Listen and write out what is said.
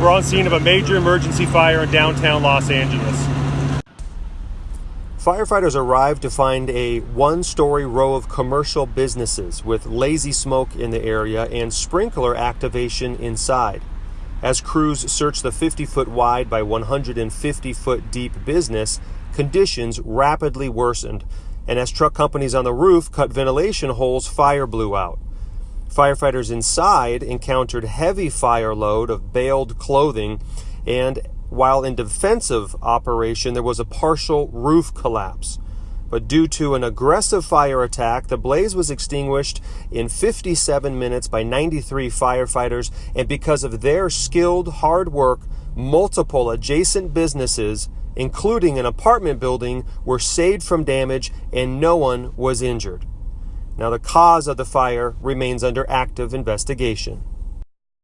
We're on scene of a major emergency fire in downtown Los Angeles. Firefighters arrived to find a one story row of commercial businesses with lazy smoke in the area and sprinkler activation inside. As crews searched the 50 foot wide by 150 foot deep business, conditions rapidly worsened, and as truck companies on the roof cut ventilation holes, fire blew out. Firefighters inside encountered heavy fire load of baled clothing, and while in defensive operation, there was a partial roof collapse. But due to an aggressive fire attack, the blaze was extinguished in 57 minutes by 93 firefighters, and because of their skilled hard work, multiple adjacent businesses, including an apartment building, were saved from damage and no one was injured. Now, the cause of the fire remains under active investigation.